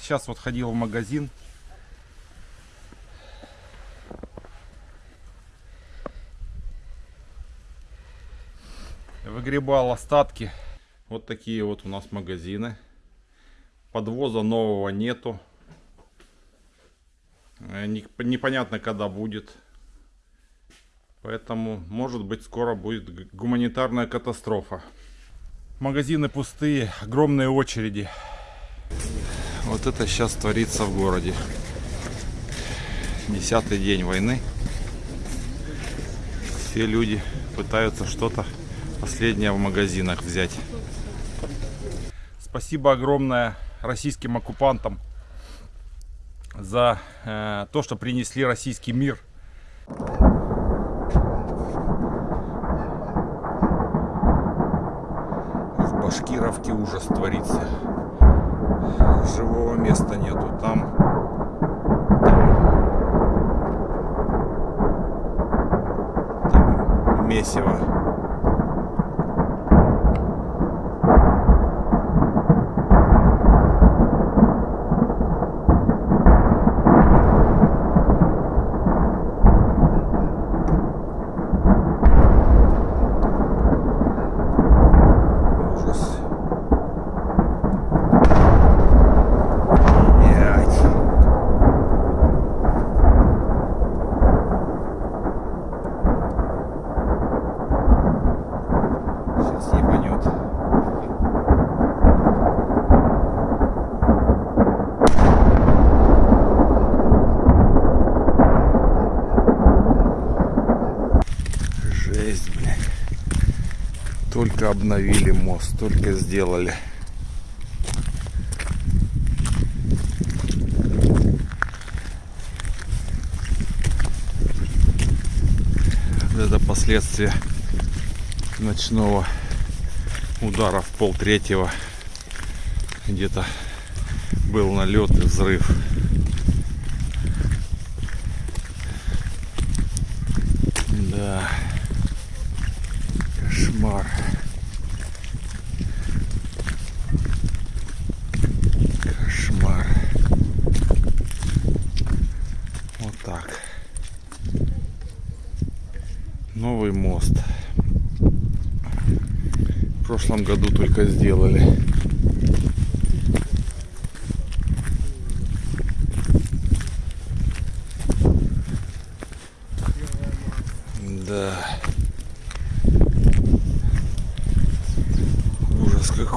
Сейчас вот ходил в магазин. Выгребал остатки. Вот такие вот у нас магазины. Подвоза нового нету. Э, непонятно, когда будет. Поэтому, может быть, скоро будет гуманитарная катастрофа. Магазины пустые, огромные очереди. Вот это сейчас творится в городе. Десятый день войны. Все люди пытаются что-то последнее в магазинах взять. Спасибо огромное российским оккупантам за э, то, что принесли российский мир. В Башкировке ужас творится. Живого места нету. Там, там, там месиво. Только обновили мост, только сделали. Это последствия ночного удара в пол третьего. Где-то был налет и взрыв. Да. Кошмар. Вот так. Новый мост. В прошлом году только сделали. Да.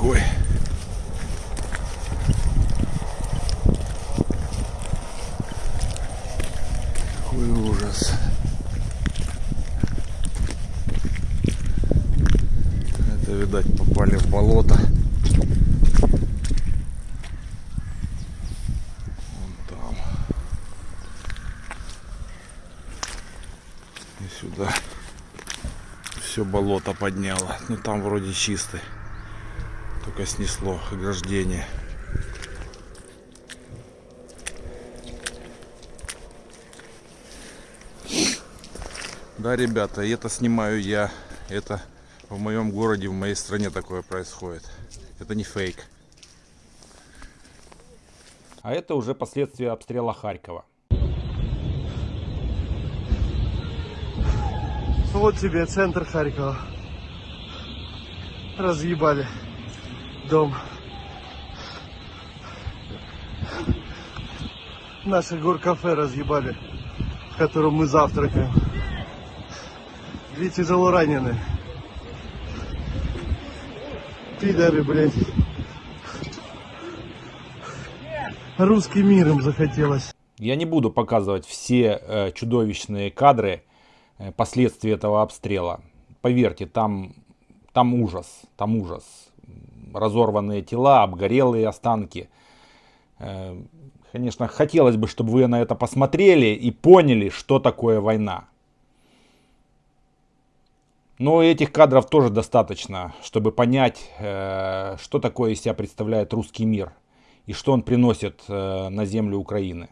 какой. Какой ужас. Это, видать, попали в болото. Вон там. И сюда все болото подняло. Ну там вроде чистый. Только снесло ограждение. Да, ребята, это снимаю я. Это в моем городе, в моей стране такое происходит. Это не фейк. А это уже последствия обстрела Харькова. Вот тебе центр Харькова. Разъебали дом. Наше горкафе разъебали, в котором мы завтракаем. Две тяжело раненые. Пидоры, блядь. Русский мир им захотелось. Я не буду показывать все э, чудовищные кадры э, последствий этого обстрела. Поверьте, там, там ужас, там ужас разорванные тела, обгорелые останки. Э, конечно, хотелось бы, чтобы вы на это посмотрели и поняли, что такое война. Но этих кадров тоже достаточно, чтобы понять, э, что такое из себя представляет русский мир и что он приносит э, на землю Украины.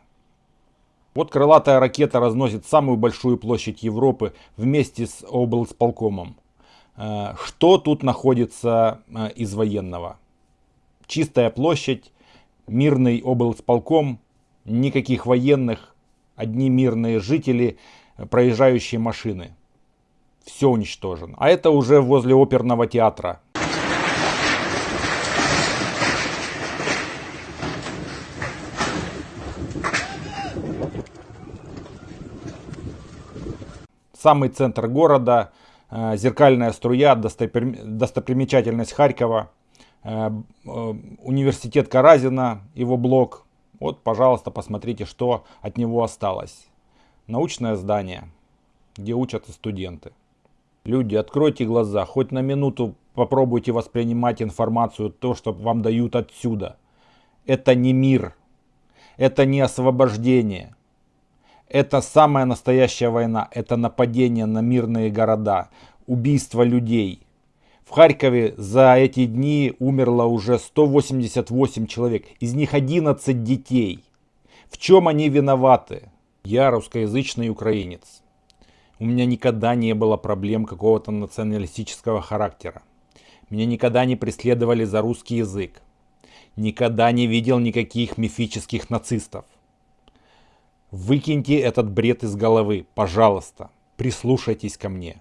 Вот крылатая ракета разносит самую большую площадь Европы вместе с облсполкомом. Э, что тут находится из военного? Чистая площадь, мирный облсполком, никаких военных, одни мирные жители, проезжающие машины. Все уничтожено. А это уже возле оперного театра. Самый центр города, э, зеркальная струя, достопримечательность Харькова, э, э, университет Каразина, его блок. Вот, пожалуйста, посмотрите, что от него осталось. Научное здание, где учатся студенты. Люди, откройте глаза, хоть на минуту попробуйте воспринимать информацию, то, что вам дают отсюда. Это не мир, это не освобождение. Это самая настоящая война, это нападение на мирные города, убийство людей. В Харькове за эти дни умерло уже 188 человек, из них 11 детей. В чем они виноваты? Я русскоязычный украинец. У меня никогда не было проблем какого-то националистического характера. Меня никогда не преследовали за русский язык. Никогда не видел никаких мифических нацистов. Выкиньте этот бред из головы, пожалуйста. Прислушайтесь ко мне.